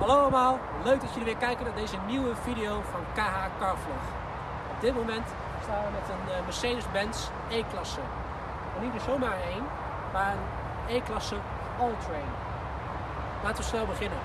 Hallo allemaal, leuk dat jullie weer kijken naar deze nieuwe video van KH Carvlog. Op dit moment staan we met een eh, Mercedes-Benz E-klasse. En niet er zomaar één, maar een E-klasse All-Train. Laten we snel beginnen.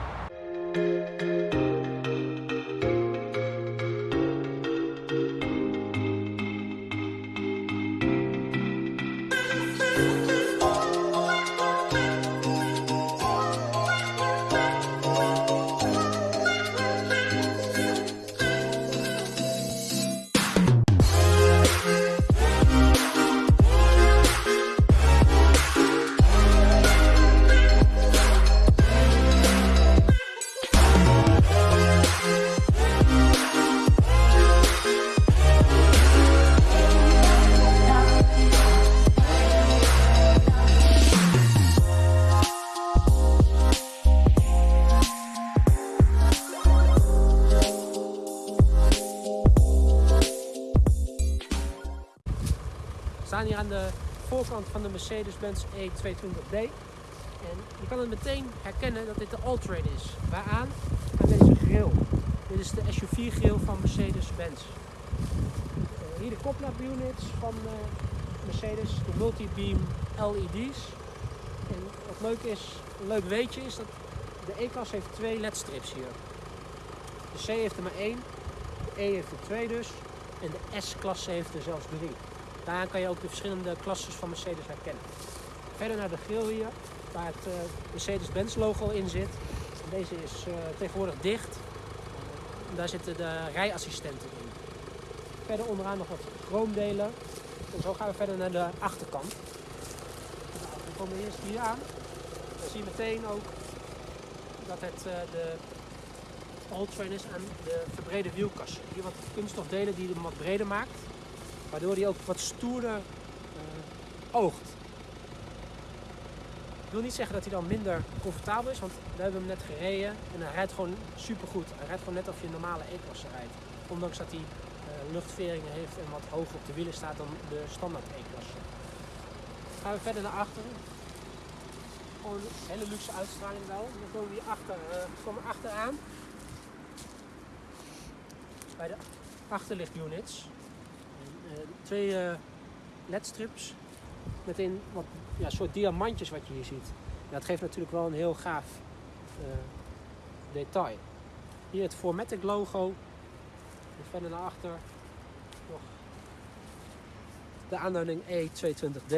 Staan hier aan de voorkant van de Mercedes-Benz E220d. En je kan het meteen herkennen dat dit de All-Train is. Waaraan? Aan deze grill. Dit is de SUV-grill van Mercedes-Benz. Eh, hier de koplap-units van eh, Mercedes, de multi-beam LED's. En wat leuk is, een leuk weetje is dat de E-klasse heeft twee LED-strips hier. De C heeft er maar één, de E heeft er twee dus. En de S-klasse heeft er zelfs drie. Daaraan kan je ook de verschillende klasses van Mercedes herkennen. Verder naar de grill hier, waar het eh, Mercedes-Benz logo in zit. Deze is eh, tegenwoordig dicht. Daar zitten de rijassistenten in. Verder onderaan nog wat chroomdelen. En zo gaan we verder naar de achterkant. Nou, we komen eerst hier aan. Dan zie je meteen ook dat het eh, de All-Train is aan de verbrede wielkassen. Hier wat kunststofdelen die hem wat breder maakt. Waardoor hij ook wat stoerder uh, oogt. Ik wil niet zeggen dat hij dan minder comfortabel is, want we hebben hem net gereden en hij rijdt gewoon supergoed. Hij rijdt gewoon net of je een normale E-klasse rijdt. Ondanks dat hij uh, luchtveringen heeft en wat hoger op de wielen staat dan de standaard E-klasse. Gaan we verder naar achteren. Gewoon een hele luxe uitstraling wel. Dan komen we achter, uh, komen achteraan. Bij de achterlichtunits. Twee uh, ledstrips met een wat, ja, soort diamantjes wat je hier ziet. Ja, dat geeft natuurlijk wel een heel gaaf uh, detail. Hier het Formatic logo. En verder naar achter de aanduiding E220D.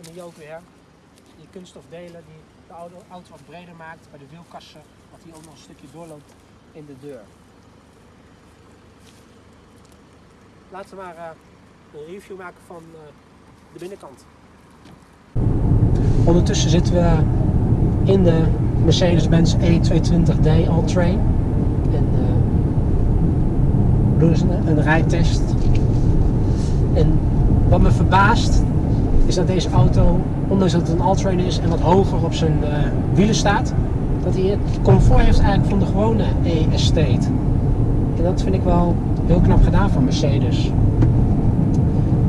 En hier ook weer die kunststofdelen die de auto, wat breder maakt bij de wielkassen. Wat hier ook nog een stukje doorloopt in de deur. Laten we maar uh, een review maken van uh, de binnenkant. Ondertussen zitten we in de Mercedes-Benz E220d All-Train. En uh, doen dus een, een rijtest. En wat me verbaast is dat deze auto, ondanks dat het een All-Train is en wat hoger op zijn wielen staat, dat hij het comfort heeft eigenlijk van de gewone E-Estate. En dat vind ik wel heel knap gedaan van Mercedes.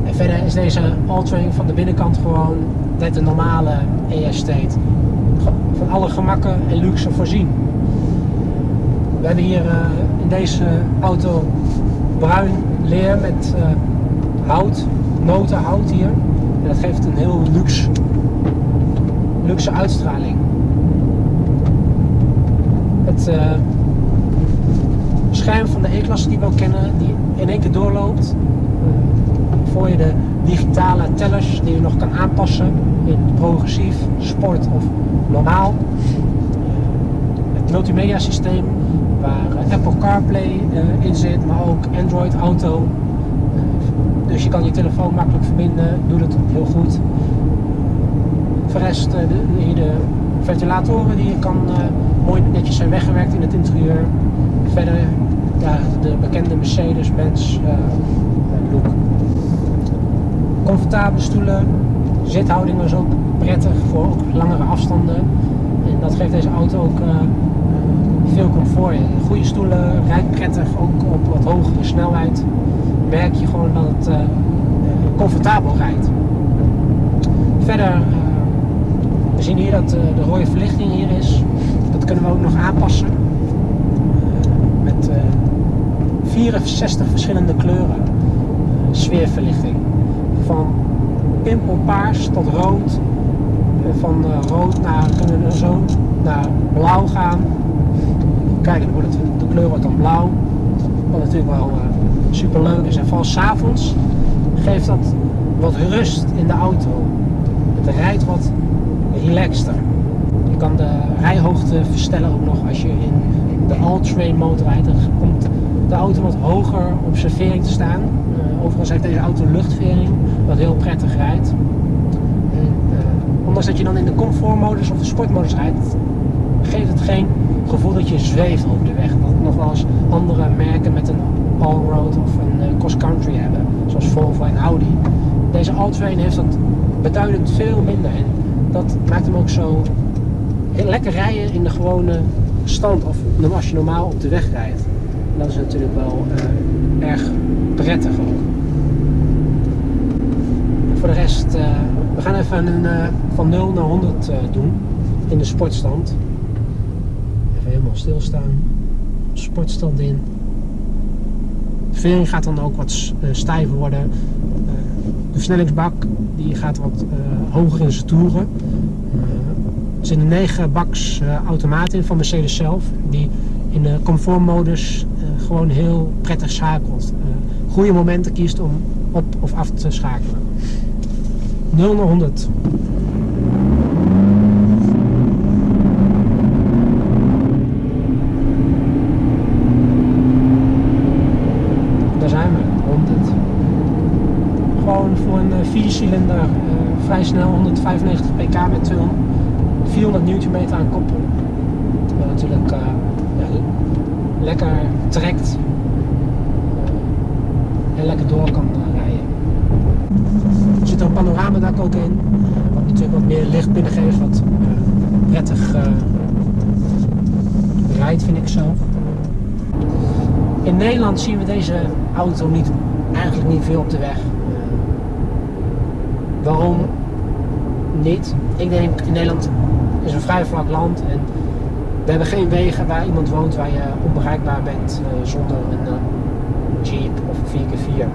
En verder is deze All-Train van de binnenkant gewoon net een normale E-Estate. Van alle gemakken en luxe voorzien. We hebben hier uh, in deze auto bruin leer met uh, hout, notenhout hier. En dat geeft een heel luxe, luxe uitstraling het uh, van de E-klasse die we ook kennen, die in één keer doorloopt. Voor je de digitale tellers die je nog kan aanpassen in progressief, sport of normaal. Het multimedia systeem waar Apple CarPlay in zit, maar ook Android Auto. Dus je kan je telefoon makkelijk verbinden, doet het heel goed. Voor de de, de ventilatoren die je kan uh, mooi netjes zijn weggewerkt in het interieur. Verder de bekende Mercedes-Benz uh, look. Comfortabele stoelen, zithouding was ook prettig voor ook langere afstanden. En dat geeft deze auto ook uh, veel comfort. Goede stoelen, rijdt prettig, ook op wat hogere snelheid. Merk je gewoon dat het comfortabel rijdt. Verder hier dat eh, de rode verlichting hier is. Dat kunnen we ook nog aanpassen. Eh, met eh, 64 verschillende kleuren eh, sfeerverlichting. Van pimpelpaars tot rood. Eh, van eh, rood naar, zo naar blauw gaan. Kijk, wordt de kleur wordt dan blauw. Wat natuurlijk wel super leuk is. En vooral s'avonds geeft dat wat rust in de auto. Het rijdt wat relaxter. Je kan de rijhoogte verstellen ook nog als je in de all-train mode rijdt. Dan komt de auto wat hoger op servering te staan. Uh, overigens heeft deze auto luchtvering, wat heel prettig rijdt. En, uh, ondanks dat je dan in de comfortmodus of de sportmodus rijdt, geeft het geen gevoel dat je zweeft over de weg. Dat nog wel eens andere merken met een all-road of een uh, cross-country hebben, zoals Volvo en Audi. Deze all-train heeft dat beduidend veel minder en dat maakt hem ook zo lekker rijden in de gewone stand of als je normaal op de weg rijdt. En dat is natuurlijk wel uh, erg prettig ook. Voor de rest, uh, we gaan even een, uh, van 0 naar 100 doen in de sportstand. Even helemaal stilstaan. Sportstand in. De vering gaat dan ook wat stijver worden. De versnellingsbak die gaat wat hoger in zijn toeren. Er zitten 9 baks automaat in van Mercedes zelf. Die in de comfortmodus gewoon heel prettig schakelt. Goede momenten kiest om op of af te schakelen. 0 naar 100. Daar zijn we, 100. Gewoon voor een 4-cilinder uh, vrij snel 195 pk met 200, 400 Nm aan koppel. Wat natuurlijk ja, lekker trekt en lekker door kan rijden. Er zit een panoramadak ook in, wat natuurlijk wat meer licht binnengeeft, wat prettig rijdt vind ik zelf. In Nederland zien we deze auto niet, eigenlijk niet veel op de weg. Waarom niet? Ik denk in Nederland is een vrij vlak land en we hebben geen wegen waar iemand woont waar je onbereikbaar bent uh, zonder een uh, Jeep of een 4x4. Uh,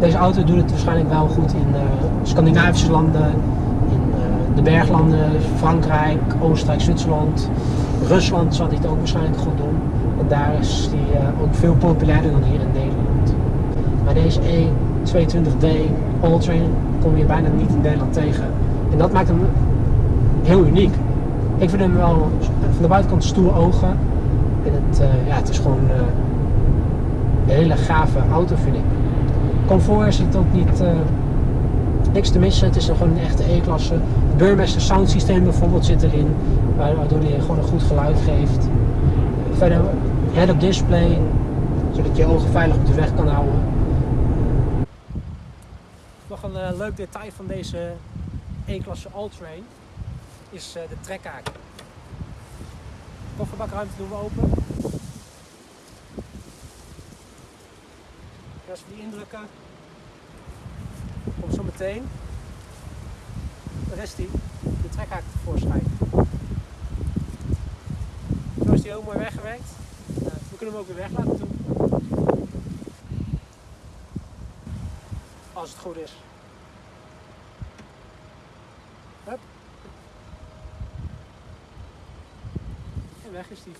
deze auto doet het waarschijnlijk wel goed in Scandinavische landen, in de berglanden, Frankrijk, Oostenrijk, Zwitserland, Rusland zal dit ook waarschijnlijk goed doen. En daar is die ook veel populairder dan hier in Nederland. Maar deze E22D Alltrain kom je bijna niet in Nederland tegen. En dat maakt hem heel uniek. Ik vind hem wel van de buitenkant stoer ogen. En het, uh, ja, het is gewoon uh, een hele gave auto vind ik. Comfort is het ook niet uh, niks te missen. Het is gewoon een echte E-klasse. Het Burmester sound systeem bijvoorbeeld zit erin. Waardoor hij gewoon een goed geluid geeft. Verder head-up display. Zodat je ogen veilig op de weg kan houden. Een leuk detail van deze E-klasse Alltrain is uh, de trekhaak. Kofferbakruimte doen we open. Als we die indrukken, komt zo meteen de rest die de trekhaak tevoorschijn. Zo is die heel mooi weggewerkt. Uh, we kunnen hem ook weer weg laten doen. Als het goed is. Hup. En weg is die.